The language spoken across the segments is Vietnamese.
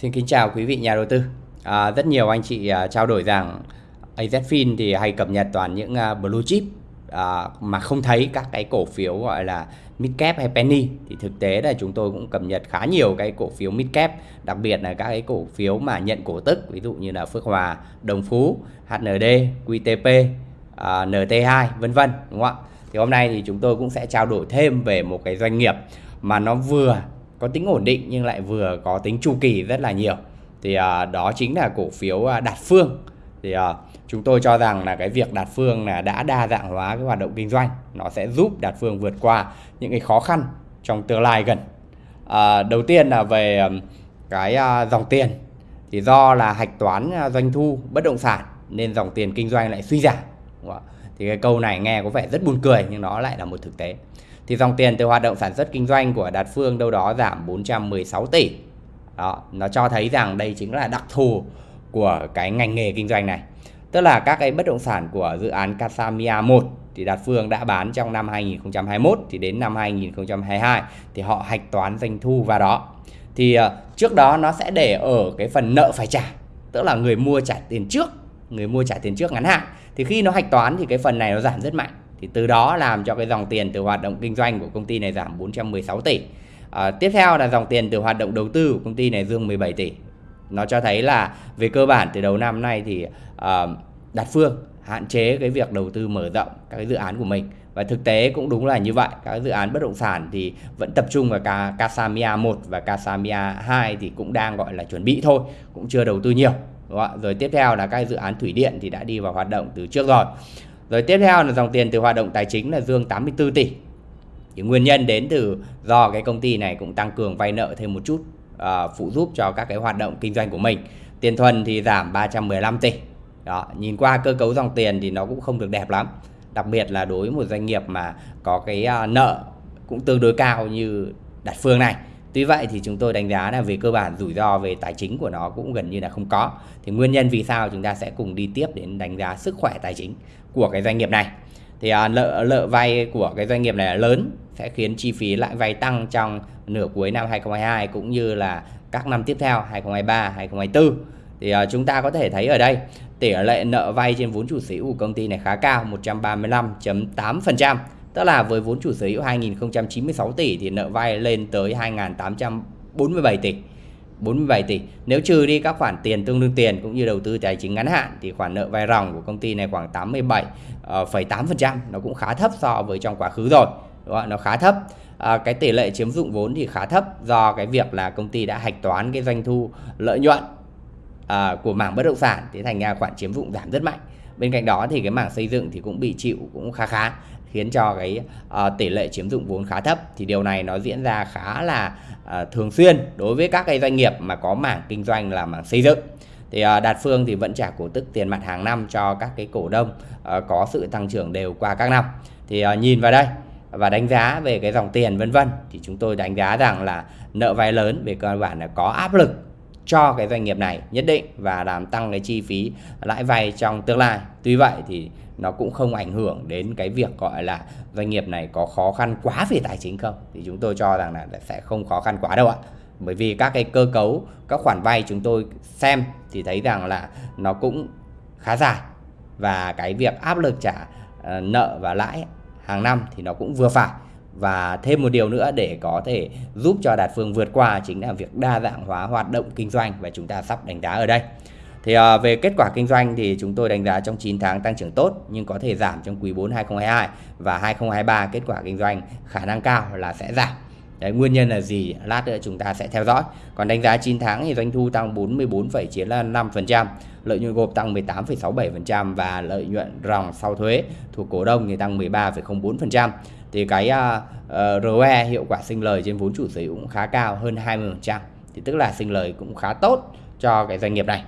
Xin kính chào quý vị nhà đầu tư. À, rất nhiều anh chị à, trao đổi rằng AZFIN thì hay cập nhật toàn những à, blue chip à, mà không thấy các cái cổ phiếu gọi là mid cap hay penny thì thực tế là chúng tôi cũng cập nhật khá nhiều cái cổ phiếu mid cap đặc biệt là các cái cổ phiếu mà nhận cổ tức ví dụ như là Phước Hòa, Đồng Phú, HND, QTP, à, NT2 vân vân đúng không ạ? Thì hôm nay thì chúng tôi cũng sẽ trao đổi thêm về một cái doanh nghiệp mà nó vừa có tính ổn định nhưng lại vừa có tính chu kỳ rất là nhiều. Thì à, đó chính là cổ phiếu à, Đạt Phương. Thì à, chúng tôi cho rằng là cái việc Đạt Phương là đã đa dạng hóa cái hoạt động kinh doanh nó sẽ giúp Đạt Phương vượt qua những cái khó khăn trong tương lai gần. À, đầu tiên là về cái à, dòng tiền. Thì do là hạch toán à, doanh thu bất động sản nên dòng tiền kinh doanh lại suy giảm. Thì cái câu này nghe có vẻ rất buồn cười nhưng nó lại là một thực tế thì dòng tiền từ hoạt động sản xuất kinh doanh của Đạt Phương đâu đó giảm 416 tỷ. Đó, nó cho thấy rằng đây chính là đặc thù của cái ngành nghề kinh doanh này. Tức là các cái bất động sản của dự án Casamia 1 thì Đạt Phương đã bán trong năm 2021 thì đến năm 2022 thì họ hạch toán doanh thu vào đó. Thì ờ, trước đó nó sẽ để ở cái phần nợ phải trả, tức là người mua trả tiền trước, người mua trả tiền trước ngắn hạn. Thì khi nó hạch toán thì cái phần này nó giảm rất mạnh thì từ đó làm cho cái dòng tiền từ hoạt động kinh doanh của công ty này giảm 416 tỷ. À, tiếp theo là dòng tiền từ hoạt động đầu tư của công ty này dương 17 tỷ. Nó cho thấy là về cơ bản từ đầu năm nay thì à, Đạt Phương hạn chế cái việc đầu tư mở rộng các cái dự án của mình. Và thực tế cũng đúng là như vậy các dự án bất động sản thì vẫn tập trung vào cả Casamia 1 và Casamia 2 thì cũng đang gọi là chuẩn bị thôi cũng chưa đầu tư nhiều đúng không? rồi tiếp theo là các dự án thủy điện thì đã đi vào hoạt động từ trước rồi rồi tiếp theo là dòng tiền từ hoạt động tài chính là dương 84 tỷ. Thì nguyên nhân đến từ do cái công ty này cũng tăng cường vay nợ thêm một chút uh, phụ giúp cho các cái hoạt động kinh doanh của mình. Tiền thuần thì giảm 315 tỷ. Đó, nhìn qua cơ cấu dòng tiền thì nó cũng không được đẹp lắm. Đặc biệt là đối với một doanh nghiệp mà có cái uh, nợ cũng tương đối cao như Đạt Phương này. Tuy vậy thì chúng tôi đánh giá là về cơ bản rủi ro về tài chính của nó cũng gần như là không có. Thì nguyên nhân vì sao chúng ta sẽ cùng đi tiếp đến đánh giá sức khỏe tài chính của cái doanh nghiệp này. Thì à, nợ nợ vay của cái doanh nghiệp này là lớn sẽ khiến chi phí lãi vay tăng trong nửa cuối năm 2022 cũng như là các năm tiếp theo 2023, 2024. Thì uh, chúng ta có thể thấy ở đây tỷ lệ nợ vay trên vốn chủ sở hữu của công ty này khá cao 135.8%. Tức là với vốn chủ sở hữu 2096 tỷ thì nợ vay lên tới 2847 tỷ. 47 tỷ. Nếu trừ đi các khoản tiền tương đương tiền cũng như đầu tư tài chính ngắn hạn thì khoản nợ vay ròng của công ty này khoảng 87,8%, ờ, nó cũng khá thấp so với trong quá khứ rồi. Đúng không? Nó khá thấp. À, cái tỷ lệ chiếm dụng vốn thì khá thấp do cái việc là công ty đã hạch toán cái doanh thu lợi nhuận à, của mảng bất động sản thì thành ra khoản chiếm dụng giảm rất mạnh bên cạnh đó thì cái mảng xây dựng thì cũng bị chịu cũng khá khá khiến cho cái uh, tỷ lệ chiếm dụng vốn khá thấp. Thì điều này nó diễn ra khá là uh, thường xuyên đối với các cái doanh nghiệp mà có mảng kinh doanh là mảng xây dựng. Thì uh, Đạt Phương thì vẫn trả cổ tức tiền mặt hàng năm cho các cái cổ đông uh, có sự tăng trưởng đều qua các năm. Thì uh, nhìn vào đây và đánh giá về cái dòng tiền vân vân thì chúng tôi đánh giá rằng là nợ vay lớn về cơ bản là có áp lực cho cái doanh nghiệp này nhất định và làm tăng cái chi phí lãi vay trong tương lai. Tuy vậy thì nó cũng không ảnh hưởng đến cái việc gọi là doanh nghiệp này có khó khăn quá về tài chính không. Thì chúng tôi cho rằng là sẽ không khó khăn quá đâu ạ. Bởi vì các cái cơ cấu, các khoản vay chúng tôi xem thì thấy rằng là nó cũng khá dài. Và cái việc áp lực trả ờ, nợ và lãi hàng năm thì nó cũng vừa phải và thêm một điều nữa để có thể giúp cho Đạt Phương vượt qua chính là việc đa dạng hóa hoạt động kinh doanh và chúng ta sắp đánh giá ở đây. Thì à, về kết quả kinh doanh thì chúng tôi đánh giá trong 9 tháng tăng trưởng tốt nhưng có thể giảm trong quý 4 2022 và 2023 kết quả kinh doanh khả năng cao là sẽ giảm. Đấy, nguyên nhân là gì? Lát nữa chúng ta sẽ theo dõi. Còn đánh giá 9 tháng thì doanh thu tăng 44,95%, lợi nhuận gộp tăng 18,67% và lợi nhuận ròng sau thuế thuộc cổ đông thì tăng 13,04%. Thì cái à, ờ, uh, ROE hiệu quả sinh lời trên vốn chủ sở hữu cũng khá cao hơn 20%. Thì tức là sinh lời cũng khá tốt cho cái doanh nghiệp này.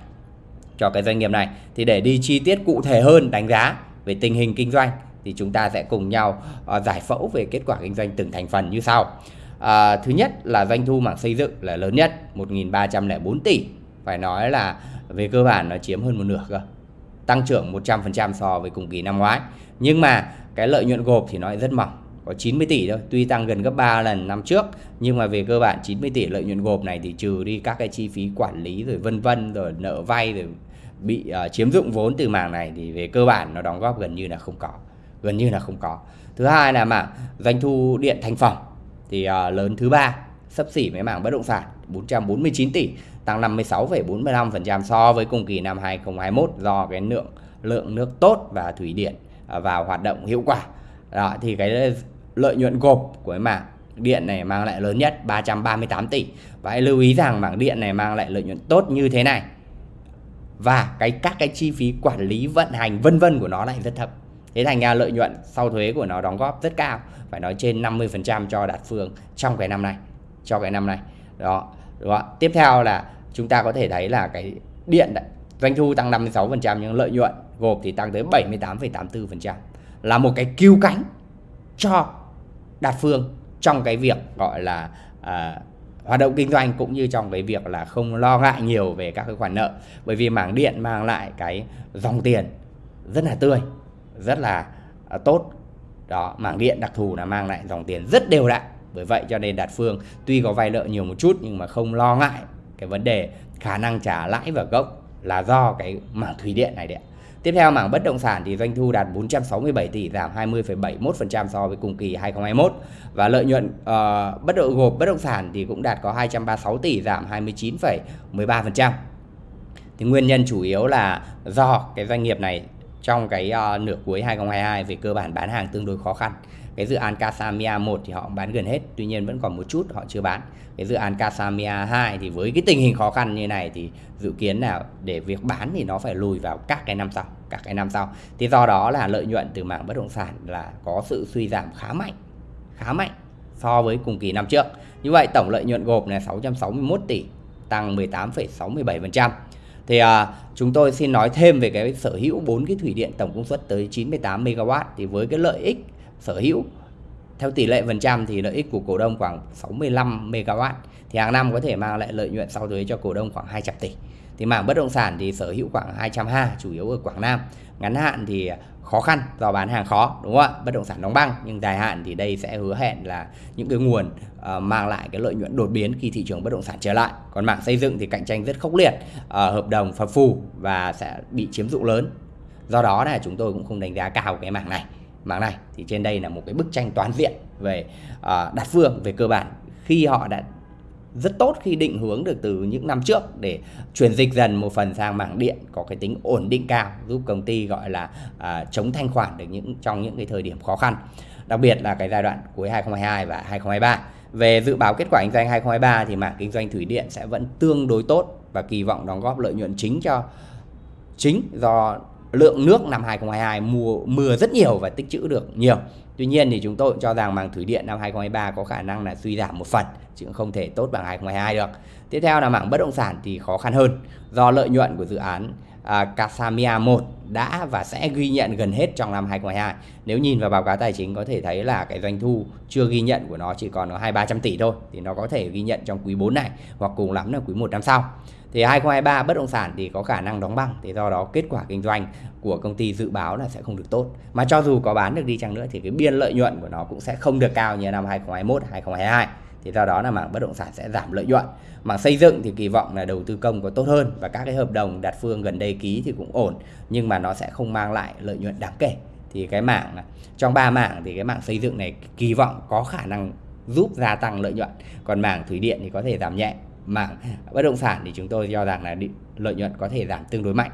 Cho cái doanh nghiệp này. Thì để đi chi tiết cụ thể hơn đánh giá về tình hình kinh doanh thì chúng ta sẽ cùng nhau uh, giải phẫu về kết quả kinh doanh từng thành phần như sau. À, thứ nhất là doanh thu mảng xây dựng là lớn nhất 1.304 tỷ. Phải nói là về cơ bản nó chiếm hơn một nửa cơ. Tăng trưởng 100% so với cùng kỳ năm ngoái. Nhưng mà cái lợi nhuận gộp thì nó rất mỏng có 90 tỷ thôi tuy tăng gần gấp 3 lần năm trước nhưng mà về cơ bản 90 tỷ lợi nhuận gộp này thì trừ đi các cái chi phí quản lý rồi vân vân rồi nợ vay rồi bị uh, chiếm dụng vốn từ mảng này thì về cơ bản nó đóng góp gần như là không có gần như là không có thứ hai là mảng doanh thu điện thành phẩm thì uh, lớn thứ ba sấp xỉ với mảng bất động sản 449 tỷ tăng 56,45% so với cùng kỳ năm 2021 do cái lượng lượng nước tốt và thủy điện à, vào hoạt động hiệu quả. Đó thì cái lợi nhuận gộp của cái mảng điện này mang lại lớn nhất 338 tỷ. Và hãy lưu ý rằng mảng điện này mang lại lợi nhuận tốt như thế này. Và cái các cái chi phí quản lý vận hành vân vân của nó lại rất thấp. Thế thành ra lợi nhuận sau thuế của nó đóng góp rất cao, phải nói trên 50% cho Đạt Phương trong cái năm này, cho cái năm này. Đó. Đó. Tiếp theo là chúng ta có thể thấy là cái điện doanh thu tăng 56% nhưng lợi nhuận gộp thì tăng tới 78,84% là một cái cứu cánh cho Đạt Phương trong cái việc gọi là à, hoạt động kinh doanh cũng như trong cái việc là không lo ngại nhiều về các cái khoản nợ. Bởi vì mảng điện mang lại cái dòng tiền rất là tươi rất là à, tốt. Đó mảng điện đặc thù là mang lại dòng tiền rất đều đặn. Bởi vậy cho nên Đạt Phương tuy có vay nợ nhiều một chút nhưng mà không lo ngại cái vấn đề khả năng trả lãi và gốc là do cái mảng thủy điện này đấy Tiếp theo mảng bất động sản thì doanh thu đạt 467 tỷ giảm 20,71% so với cùng kỳ 2021 và lợi nhuận uh, bất động gộp bất động sản thì cũng đạt có 236 tỷ giảm 29,13%. Thì nguyên nhân chủ yếu là do cái doanh nghiệp này trong cái uh, nửa cuối 2022 về cơ bản bán hàng tương đối khó khăn cái dự án Casamia 1 thì họ bán gần hết tuy nhiên vẫn còn một chút họ chưa bán. Cái dự án Casamia 2 thì với cái tình hình khó khăn như này thì dự kiến là để việc bán thì nó phải lùi vào các cái năm sau các cái năm sau. Thì do đó là lợi nhuận từ mảng bất động sản là có sự suy giảm khá mạnh khá mạnh so với cùng kỳ năm trước. Như vậy tổng lợi nhuận gộp là 661 tỷ tăng 18,67% thì à, chúng tôi xin nói thêm về cái sở hữu bốn cái thủy điện tổng công suất tới 98 MW thì với cái lợi ích sở hữu theo tỷ lệ phần trăm thì lợi ích của cổ đông khoảng 65 MW thì hàng năm có thể mang lại lợi nhuận sau thuế cho cổ đông khoảng 200 tỷ. Thì mảng bất động sản thì sở hữu khoảng 220 chủ yếu ở Quảng Nam. Ngắn hạn thì khó khăn do bán hàng khó đúng không ạ? Bất động sản đóng băng nhưng dài hạn thì đây sẽ hứa hẹn là những cái nguồn uh, mang lại cái lợi nhuận đột biến khi thị trường bất động sản trở lại. Còn mảng xây dựng thì cạnh tranh rất khốc liệt, uh, hợp đồng phập phù và sẽ bị chiếm dụng lớn. Do đó là chúng tôi cũng không đánh giá cao cái mảng này mảng này. Thì trên đây là một cái bức tranh toàn diện về uh, đặt phương về cơ bản. Khi họ đã rất tốt khi định hướng được từ những năm trước để chuyển dịch dần một phần sang mảng điện có cái tính ổn định cao giúp công ty gọi là à, chống thanh khoản được những trong những cái thời điểm khó khăn. Đặc biệt là cái giai đoạn cuối 2022 và 2023 về dự báo kết quả kinh doanh 2023 thì mảng kinh doanh thủy điện sẽ vẫn tương đối tốt và kỳ vọng đóng góp lợi nhuận chính cho chính do lượng nước năm 2022 mùa mưa rất nhiều và tích trữ được nhiều. Tuy nhiên thì chúng tôi cũng cho rằng mảng thủy điện năm 2023 có khả năng là suy giảm một phần chứ không thể tốt bằng 2022 được. Tiếp theo là mảng bất động sản thì khó khăn hơn do lợi nhuận của dự án à, Casamia 1 đã và sẽ ghi nhận gần hết trong năm 2022. Nếu nhìn vào báo cáo tài chính có thể thấy là cái doanh thu chưa ghi nhận của nó chỉ còn có 2 300 tỷ thôi thì nó có thể ghi nhận trong quý 4 này hoặc cùng lắm là quý 1 năm sau. Thì 2023 bất động sản thì có khả năng đóng băng, thì do đó kết quả kinh doanh của công ty dự báo là sẽ không được tốt. Mà cho dù có bán được đi chăng nữa thì cái biên lợi nhuận của nó cũng sẽ không được cao như năm 2021 2022 thì do đó là mảng bất động sản sẽ giảm lợi nhuận. Mảng xây dựng thì kỳ vọng là đầu tư công có tốt hơn và các cái hợp đồng đặt phương gần đây ký thì cũng ổn, nhưng mà nó sẽ không mang lại lợi nhuận đáng kể. Thì cái mảng, trong ba mảng thì cái mảng xây dựng này kỳ vọng có khả năng giúp gia tăng lợi nhuận. Còn mảng thủy điện thì có thể giảm nhẹ mảng bất động sản thì chúng tôi cho rằng là lợi nhuận có thể giảm tương đối mạnh.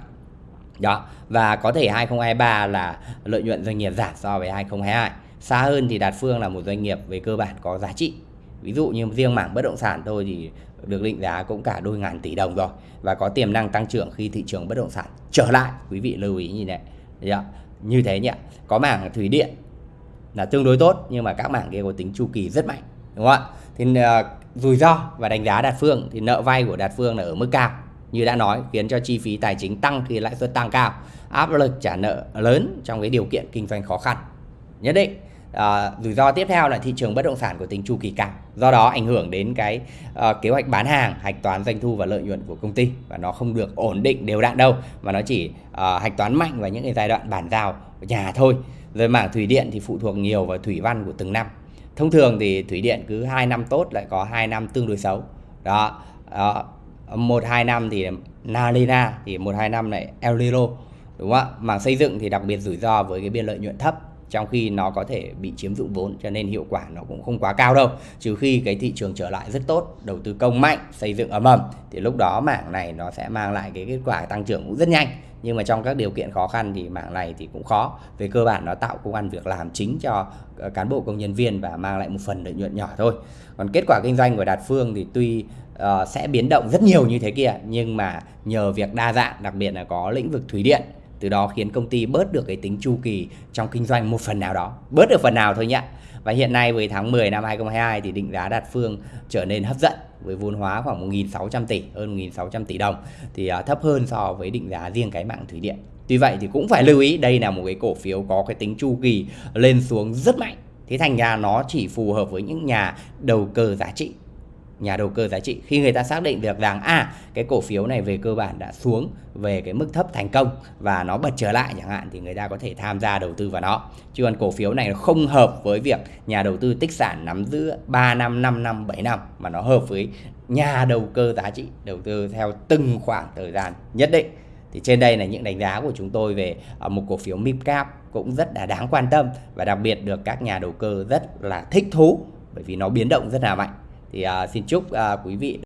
Đó và có thể 2023 là lợi nhuận doanh nghiệp giảm so với 2022 xa hơn thì Đạt Phương là một doanh nghiệp về cơ bản có giá trị. Ví dụ như riêng mảng bất động sản thôi thì được định giá cũng cả đôi ngàn tỷ đồng rồi và có tiềm năng tăng trưởng khi thị trường bất động sản trở lại. Quý vị lưu ý như này. Dạ, như thế nhỉ. Có mảng thủy điện là tương đối tốt nhưng mà các mảng kia có tính chu kỳ rất mạnh đúng không ạ? Thì uh, rủi ro và đánh giá đạt phương thì nợ vay của đạt phương là ở mức cao. Như đã nói khiến cho chi phí tài chính tăng khi lãi suất tăng cao áp lực trả nợ lớn trong cái điều kiện kinh doanh khó khăn. Nhất định à, rủi ro tiếp theo là thị trường bất động sản có tính chu kỳ cao do đó ảnh hưởng đến cái uh, kế hoạch bán hàng hạch toán doanh thu và lợi nhuận của công ty và nó không được ổn định đều đặn đâu mà nó chỉ uh, hạch toán mạnh vào những cái giai đoạn bàn giao nhà thôi. Rồi mảng thủy điện thì phụ thuộc nhiều vào thủy văn của từng năm thông thường thì thủy điện cứ 2 năm tốt lại có 2 năm tương đối xấu đó, đó. một hai năm thì Nalina thì một hai năm lại El Nino đúng không ạ mảng xây dựng thì đặc biệt rủi ro với cái biên lợi nhuận thấp trong khi nó có thể bị chiếm dụng vốn cho nên hiệu quả nó cũng không quá cao đâu. Trừ khi cái thị trường trở lại rất tốt đầu tư công mạnh xây dựng ấm ầm thì lúc đó mảng này nó sẽ mang lại cái kết quả tăng trưởng cũng rất nhanh. Nhưng mà trong các điều kiện khó khăn thì mảng này thì cũng khó. Về cơ bản nó tạo công ăn việc làm chính cho ờ, cán bộ công nhân viên và mang lại một phần lợi nhuận nhỏ thôi. Còn kết quả kinh doanh của đạt phương thì tuy uh, sẽ biến động rất nhiều như thế kia nhưng mà nhờ việc đa dạng đặc biệt là có lĩnh vực thủy điện từ đó khiến công ty bớt được cái tính chu kỳ trong kinh doanh một phần nào đó. Bớt được phần nào thôi nhé và hiện nay với tháng 10 năm 2022 thì định giá đạt phương trở nên hấp dẫn với vốn hóa khoảng 1.600 tỷ, hơn 1.600 tỷ đồng. Thì à, thấp hơn so với định giá riêng cái mạng thủy điện. Tuy vậy thì cũng phải lưu ý, đây là một cái cổ phiếu có cái tính chu kỳ lên xuống rất mạnh. Thế thành ra nó chỉ phù hợp với những nhà đầu cơ giá trị nhà đầu cơ giá trị. Khi người ta xác định được rằng à cái cổ phiếu này về cơ bản đã xuống về cái mức thấp thành công và nó bật trở lại chẳng hạn, thì người ta có thể tham gia đầu tư vào nó. Chứ còn cổ phiếu này không hợp với việc nhà đầu tư tích sản nắm giữ 3 năm 5 năm 7 năm, mà nó hợp với nhà đầu cơ giá trị, đầu tư theo từng khoảng thời gian nhất định. Thì trên đây là những đánh giá của chúng tôi về à, một cổ phiếu Mipcap cũng rất là đáng quan tâm và đặc biệt được các nhà đầu cơ rất là thích thú bởi vì nó biến động rất là mạnh thì uh, xin chúc uh, quý vị